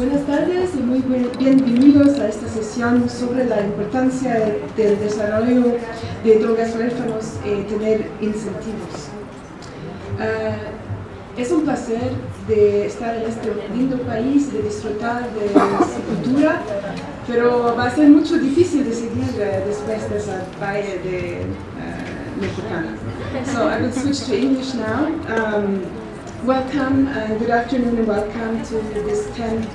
Buenas tardes y muy bienvenidos a esta sesión sobre la importancia del desarrollo de drogas huérfanos y tener incentivos. Uh, es un placer de estar en este lindo país, de disfrutar de su cultura, pero va a ser mucho difícil de seguir uh, después de esa valle de uh, mexicana. So I will switch to English now. Um, welcome and good afternoon and welcome to this 10th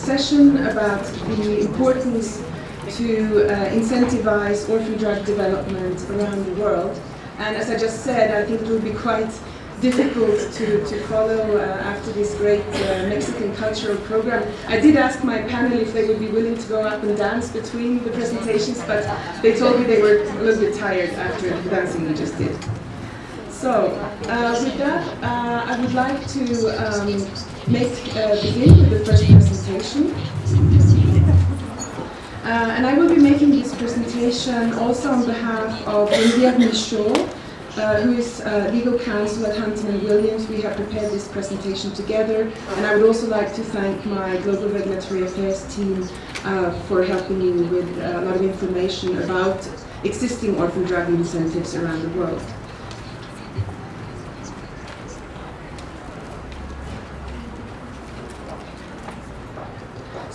session about the importance to uh, incentivize orphan drug development around the world. And as I just said, I think it will be quite difficult to, to follow uh, after this great uh, Mexican cultural program. I did ask my panel if they would be willing to go up and dance between the presentations, but they told me they were a little bit tired after the dancing we just did. So, uh, with that, uh, I would like to um, make uh, begin with the first presentation. Uh, and I will be making this presentation also on behalf of India Michaud, uh, who is uh, legal counsel at Hunton and Williams. We have prepared this presentation together, and I would also like to thank my Global Regulatory Affairs team uh, for helping me with a lot of information about existing orphan drug incentives around the world.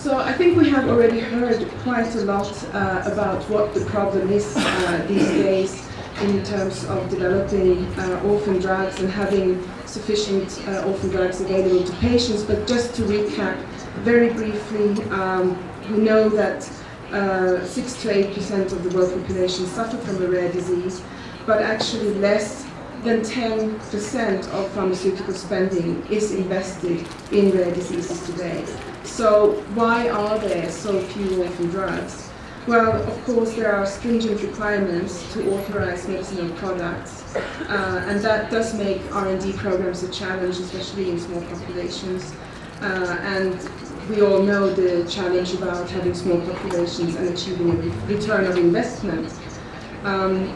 So I think we have already heard quite a lot uh, about what the problem is uh, these days in terms of developing uh, orphan drugs and having sufficient uh, orphan drugs available to patients. But just to recap very briefly, um, we know that uh, 6 to 8% of the world population suffer from a rare disease, but actually less than 10% of pharmaceutical spending is invested in rare diseases today. So why are there so few orphan drugs? Well, of course, there are stringent requirements to authorize medicinal products, uh, and that does make R&D programs a challenge, especially in small populations. Uh, and we all know the challenge about having small populations and achieving a return of investment. Um,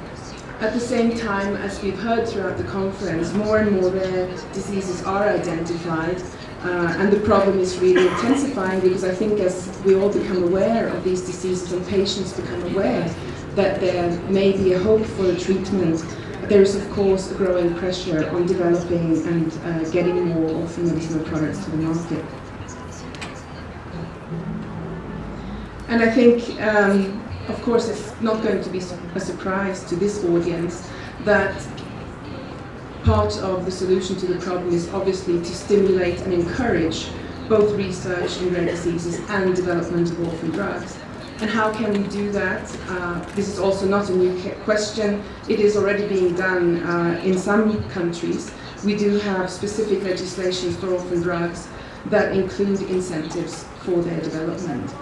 at the same time, as we've heard throughout the conference, more and more rare diseases are identified, uh, and the problem is really intensifying because I think as we all become aware of these diseases and patients become aware that there may be a hope for a treatment, there is of course a growing pressure on developing and uh, getting more orphan medicinal products to the market. And I think, um, of course, it's not going to be a surprise to this audience that part of the solution to the problem is obviously to stimulate and encourage both research in rare diseases and development of orphan drugs. And how can we do that? Uh, this is also not a new question. It is already being done uh, in some countries. We do have specific legislation for orphan drugs that include incentives for their development.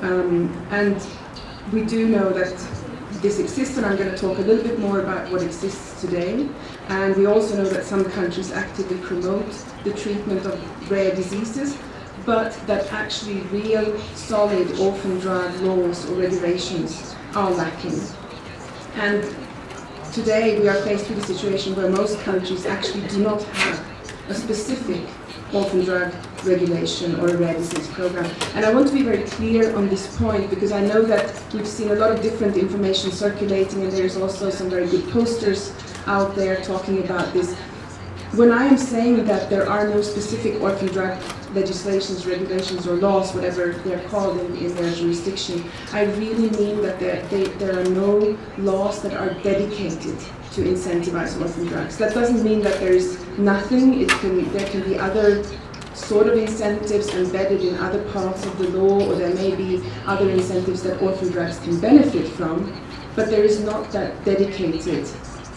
Um, and we do know that this exists, and I'm going to talk a little bit more about what exists today. And we also know that some countries actively promote the treatment of rare diseases, but that actually real, solid orphan drug laws or regulations are lacking. And today we are faced with a situation where most countries actually do not have a specific orphan drug regulation or a rare disease program. And I want to be very clear on this point because I know that we've seen a lot of different information circulating and there's also some very good posters out there talking about this. When I am saying that there are no specific orphan drug legislations, regulations, or laws, whatever they're called in, in their jurisdiction, I really mean that there, they, there are no laws that are dedicated to incentivize orphan drugs. That doesn't mean that there is nothing. It can, there can be other sort of incentives embedded in other parts of the law, or there may be other incentives that orphan drugs can benefit from, but there is not that dedicated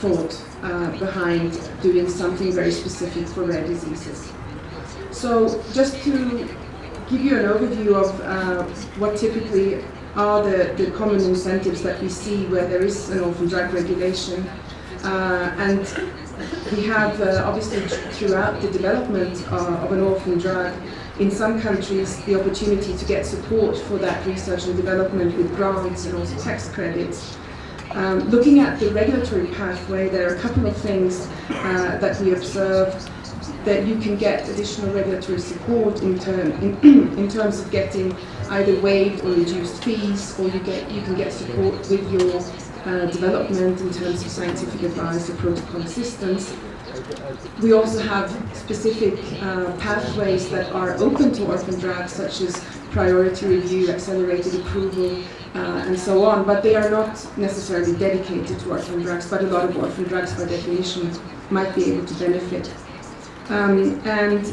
thought uh, behind doing something very specific for rare diseases. So just to give you an overview of uh, what typically are the, the common incentives that we see where there is an orphan drug regulation. Uh, and we have uh, obviously throughout the development of an orphan drug in some countries the opportunity to get support for that research and development with grants and also tax credits. Um, looking at the regulatory pathway, there are a couple of things uh, that we observe that you can get additional regulatory support in, term, in, in terms of getting either waived or reduced fees, or you get you can get support with your uh, development in terms of scientific advice or protocol assistance. We also have specific uh, pathways that are open to orphan drugs, such as priority review, accelerated approval, uh, and so on, but they are not necessarily dedicated to orphan drugs, but a lot of orphan drugs by definition might be able to benefit. Um, and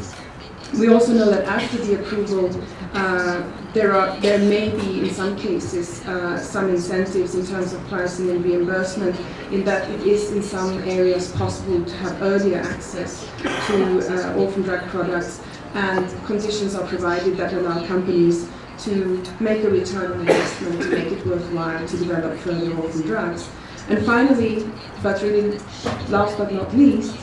we also know that after the approval, uh, there are there may be in some cases uh, some incentives in terms of pricing and reimbursement in that it is in some areas possible to have earlier access to uh, orphan drug products and conditions are provided that allow companies to make a return on investment to make it worthwhile to develop further orphan drugs. And finally, but really last but not least,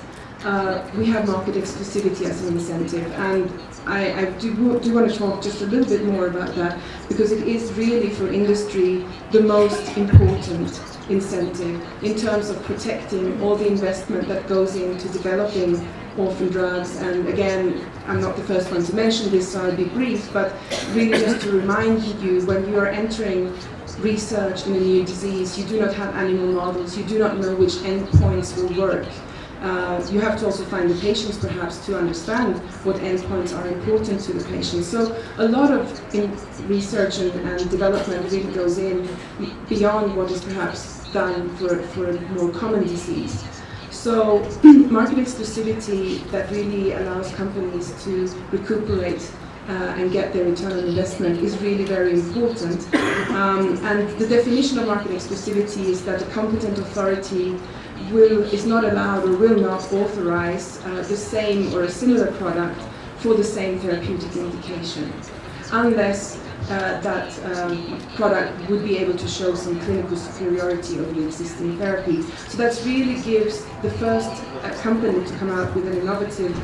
uh, we have market exclusivity as an incentive. And I, I do, do, want to talk just a little bit more about that because it is really for industry the most important incentive in terms of protecting all the investment that goes into developing orphan drugs. And again, I'm not the first one to mention this, so I'll be brief, but really just to remind you, when you are entering research in a new disease, you do not have animal models, you do not know which endpoints will work. Uh, you have to also find the patients perhaps to understand what endpoints are important to the patient. So a lot of research and, and, development really goes in beyond what is perhaps done for, for a more common disease. So market exclusivity that really allows companies to recuperate uh, and get their return on investment is really very important. Um, and the definition of market exclusivity is that a competent authority will, is not allowed or will not authorize uh, the same or a similar product for the same therapeutic indication, unless uh, that um, product would be able to show some clinical superiority over the existing therapy. So that really gives the first uh, company to come out with an innovative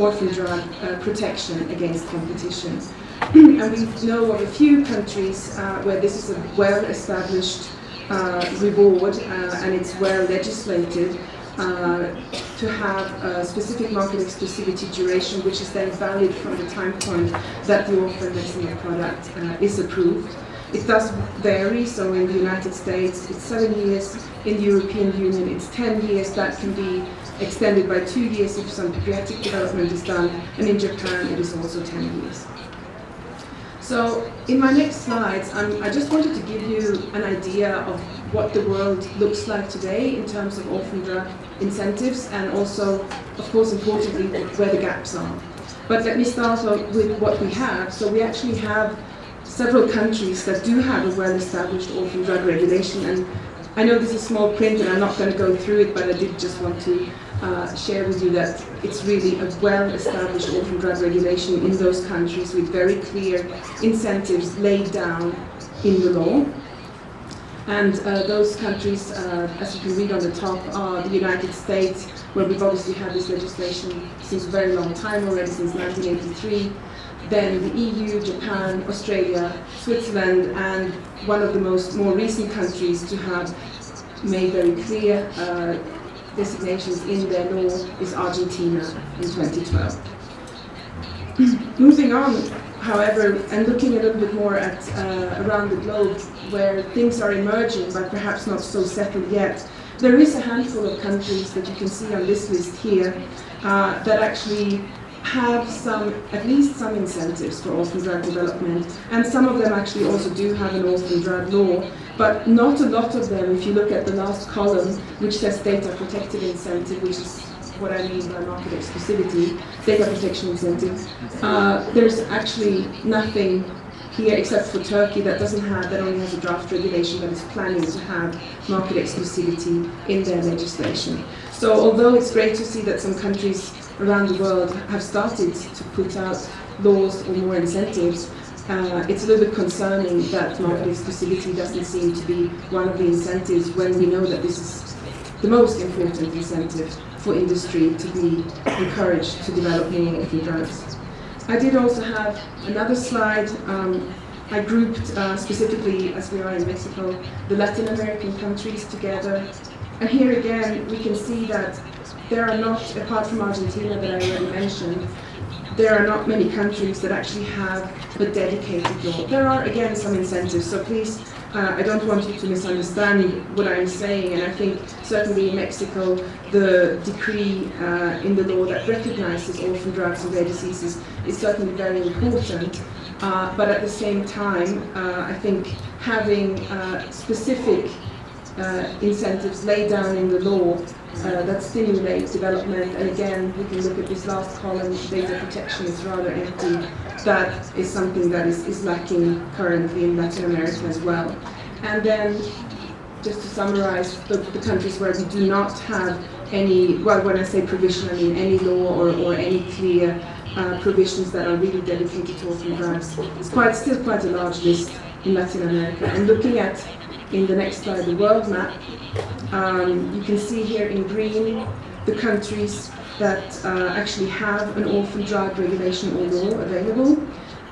orphan drug uh, protection against competition. and we know of a few countries uh, where this is a well-established uh, reward uh, and it's well legislated to have a specific market exclusivity duration which is then valid from the time point that the orphan medicinal product uh, is approved. It does vary, so in the United States it's seven years, in the European Union it's 10 years, that can be extended by two years if some pediatric development is done, and in Japan it is also 10 years. So in my next slides, i just wanted to give you an idea of what the world looks like today in terms of orphan drug incentives and also, of course, importantly, where the gaps are. But let me start with what we have. So we actually have several countries that do have a well-established orphan drug regulation and I know this is small print and I'm not going to go through it, but I did just want to uh, share with you that it's really a well-established orphan drug regulation in those countries with very clear incentives laid down in the law. And uh, those countries, uh, as you can read on the top, are the United States, where we've obviously had this legislation since a very long time already, since 1983, then the EU, Japan, Australia, Switzerland, and one of the most more recent countries to have made very clear uh, designations in their law is Argentina in 2012. Moving on, however, and looking a little bit more at uh, around the globe where things are emerging but perhaps not so settled yet, there is a handful of countries that you can see on this list here uh, that actually have some, at least some incentives for orphan drug development, and some of them actually also do have an orphan drug law, but not a lot of them, if you look at the last column, which says data protected incentive, which is what I mean by market exclusivity, data protection incentive, uh, there's actually nothing here except for Turkey that doesn't have, that only has a draft regulation that is planning to have market exclusivity in their legislation. So although it's great to see that some countries around the world have started to put out laws or more incentives, uh, it's a little bit concerning that market exclusivity doesn't seem to be one of the incentives when we know that this is the most important incentive for industry to be encouraged to develop more orphan drugs. I did also have another slide. Um, I grouped uh, specifically, as we are in Mexico, the Latin American countries together. And here again, we can see that there are not, apart from Argentina that I already mentioned, there are not many countries that actually have a dedicated law. There are, again, some incentives, so please, uh, I don't want you to misunderstand what I'm saying, and I think certainly in Mexico, the decree uh, in the law that recognizes orphan drugs and rare diseases is certainly very important. Uh, but at the same time, uh, I think having uh, specific uh, incentives laid down in the law uh, that stimulate development. And again, we can look at this last column, data protection is rather empty. That is something that is, is lacking currently in Latin America as well. And then, just to summarize, the, the countries where we do not have any, well, when I say provision, I mean any law or, or any clear uh, provisions that are really dedicated to orphan drugs. It's quite, still quite a large list in Latin America. And looking at in the next slide, the world map, um, you can see here in green the countries that uh, actually have an orphan drug regulation or law available.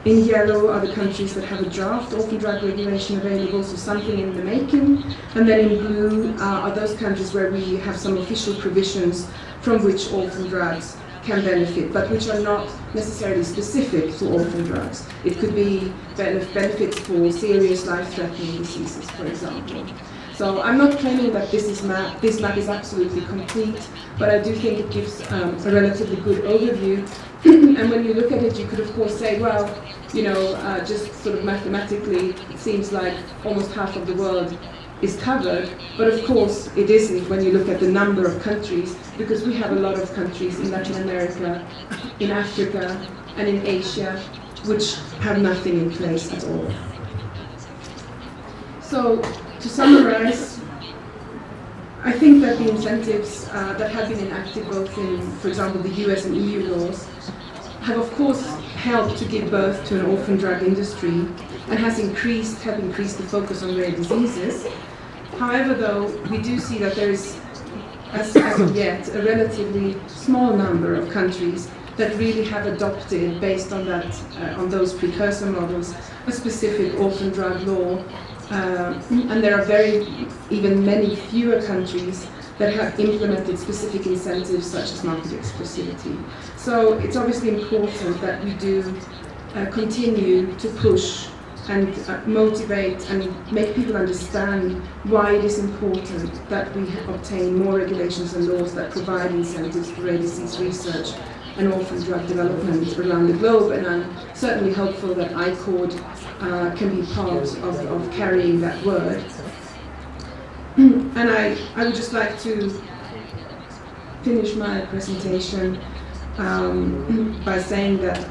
In yellow are the countries that have a draft orphan drug regulation available, so something in the making. And then in blue uh, are those countries where we have some official provisions from which orphan drugs can benefit, but which are not necessarily specific to orphan drugs. It could be benefits for serious life-threatening diseases, for example. So I'm not claiming that this, is map, this map is absolutely complete, but I do think it gives um, a relatively good overview. and when you look at it, you could of course say, well, you know, uh, just sort of mathematically, it seems like almost half of the world is covered, but of course it isn't when you look at the number of countries, because we have a lot of countries in Latin America, in Africa, and in Asia, which have nothing in place at all. So, to summarize, I think that the incentives uh, that have been enacted both in, for example, the US and EU laws, have of course helped to give birth to an orphan drug industry and has increased, have increased the focus on rare diseases, However, though, we do see that there is, as, as yet, a relatively small number of countries that really have adopted, based on that, uh, on those precursor models, a specific orphan drug law. Uh, and there are very, even many fewer countries that have implemented specific incentives such as market exclusivity. So it's obviously important that we do uh, continue to push and uh, motivate and make people understand why it is important that we obtain more regulations and laws that provide incentives for rare disease research and orphan drug development around the globe. And I'm certainly hopeful that ICORD uh, can be part of, of carrying that word. and I, I would just like to finish my presentation um, by saying that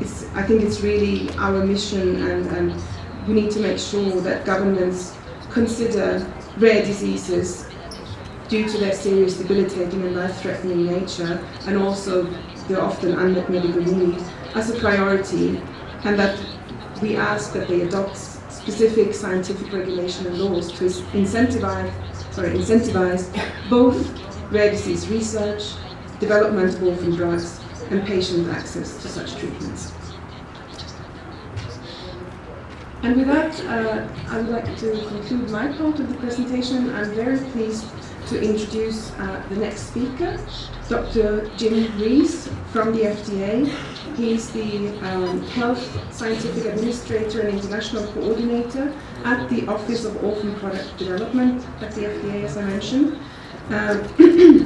it's, I think it's really our mission and, and we need to make sure that governments consider rare diseases due to their serious debilitating and life-threatening nature and also the often unmet medical need as a priority. And that we ask that they adopt specific scientific regulation and laws to incentivize, sorry, incentivize both rare disease research, development of orphan drugs and patient access to such treatments. And with that, uh, I would like to conclude my part of the presentation. I'm very pleased to introduce uh, the next speaker, Dr. Jim Rees from the FDA. He's the um, Health Scientific Administrator and International Coordinator at the Office of Orphan Product Development at the FDA, as I mentioned. Um,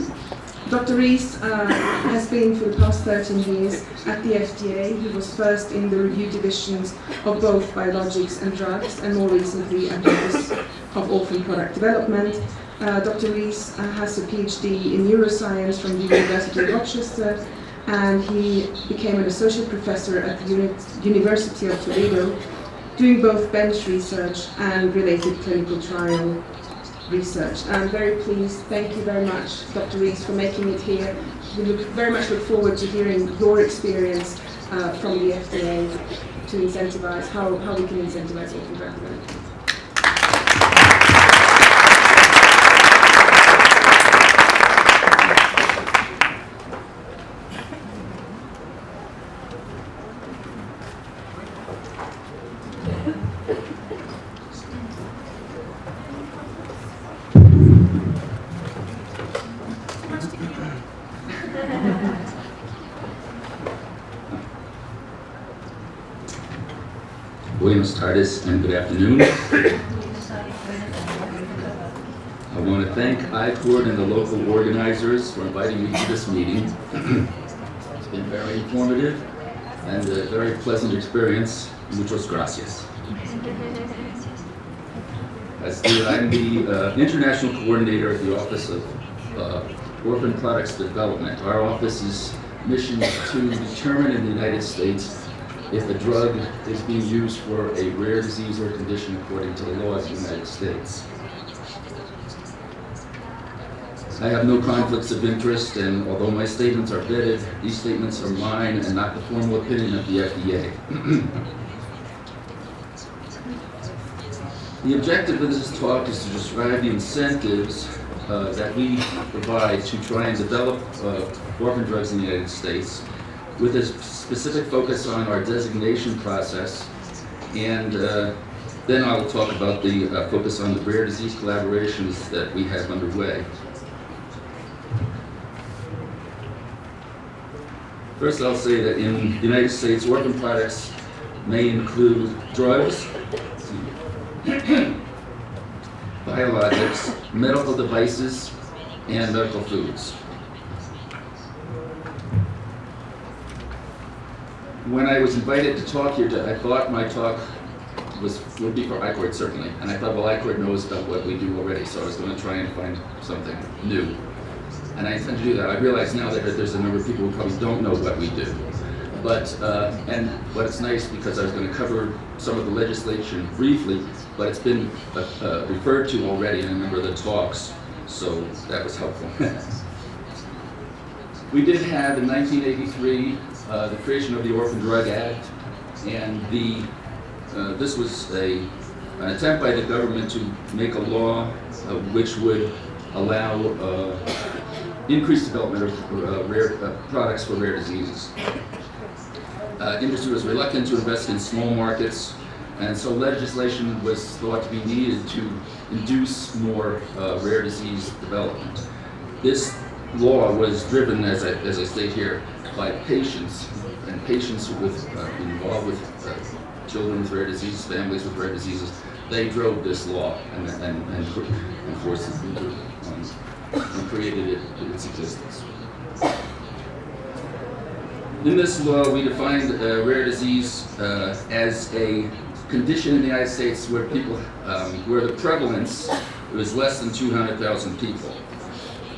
Dr. Rees uh, has been for the past 13 years at the FDA. He was first in the review divisions of both biologics and drugs, and more recently at the Office of Orphan Product Development. Uh, Dr. Rees uh, has a PhD in neuroscience from the University of Rochester, and he became an associate professor at the Uni University of Toledo, doing both bench research and related clinical trial research. I'm very pleased. Thank you very much, Dr. Rees, for making it here. We look, very much look forward to hearing your experience uh, from the FDA to incentivize how, how we can incentivize orphan drug development. Buenos tardes and good afternoon. I want to thank ICORD and the local organizers for inviting me to this meeting. It's been very informative and a very pleasant experience. Muchas gracias. As the, I'm the uh, international coordinator at the Office of uh, Orphan Products Development. Our office's mission is to determine in the United States if a drug is being used for a rare disease or condition according to the law of the United States. I have no conflicts of interest, and although my statements are vetted, these statements are mine and not the formal opinion of the FDA. The objective of this talk is to describe the incentives uh, that we provide to try and develop uh, orphan drugs in the United States with a specific focus on our designation process and uh, then I'll talk about the uh, focus on the rare disease collaborations that we have underway. First, I'll say that in the United States, orphan products may include drugs, biologics, medical devices, and medical foods. When I was invited to talk here, I thought my talk was would be for ICORD certainly, and I thought, well, ICORD knows about what we do already, so I was going to try and find something new. And I intend to do that. I realize now that there's a number of people who probably don't know what we do. But, uh, and but it's nice because I was going to cover some of the legislation briefly, but it's been uh, uh, referred to already in a number of the talks, so that was helpful. we did have in 1983 uh, the creation of the Orphan Drug Act, and the uh, this was a, an attempt by the government to make a law uh, which would allow increased development of rare products for rare diseases uh, industry was reluctant to invest in small markets, and so legislation was thought to be needed to induce more uh, rare disease development. This law was driven, as I, as I state here, by patients, and patients with, uh, involved with uh, children with rare diseases, families with rare diseases. They drove this law and, and, and, and forced it into, um, and created it, its existence. In this law, we defined uh, rare disease uh, as a condition in the United States where people, um, where the prevalence was less than 200,000 people.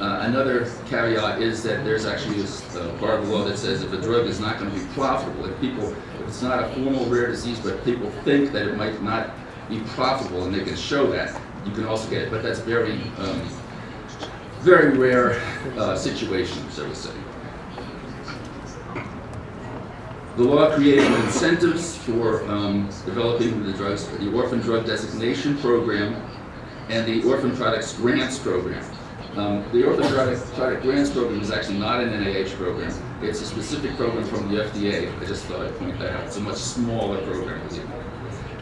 Uh, another caveat is that there's actually a part of the law that says if a drug is not going to be profitable, if people, if it's not a formal rare disease, but people think that it might not be profitable and they can show that, you can also get it. But that's very, um, very rare uh, situation, so to say. The law created incentives for um, developing the drugs, the Orphan Drug Designation Program and the Orphan Products Grants Program. Um, the Product Grants Program is actually not an NIH program. It's a specific program from the FDA. I just thought I'd point that out. It's a much smaller program.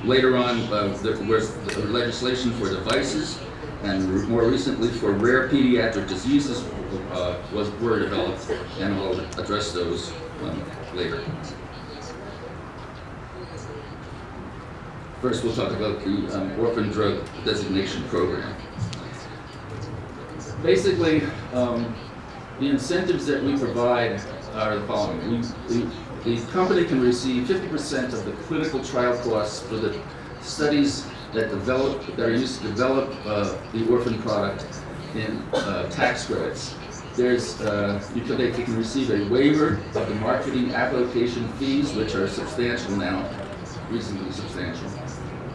Later on, uh, there was legislation for devices, and more recently for rare pediatric diseases uh, was, were developed, and I'll address those um, later. First, we'll talk about the um, Orphan Drug Designation Program. Basically, um, the incentives that we provide are the following. We, we, the company can receive 50% of the clinical trial costs for the studies that develop that are used to develop uh, the orphan product in uh, tax credits there's, uh, you can, they can receive a waiver of the marketing application fees, which are substantial now, reasonably substantial.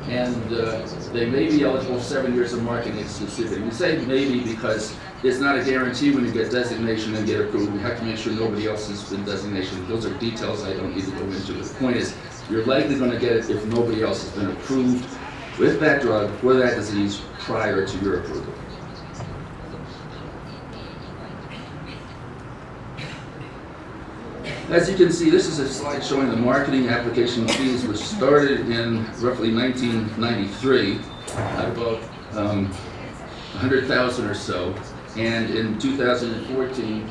And uh, they may be eligible for seven years of marketing exclusivity. We say maybe because it's not a guarantee when you get designation and get approved. We have to make sure nobody else has been designation. Those are details I don't need to go into. The point is, you're likely going to get it if nobody else has been approved with that drug for that disease prior to your approval. As you can see, this is a slide showing the marketing application fees, which started in roughly 1993 at about um, 100,000 or so. And in 2014,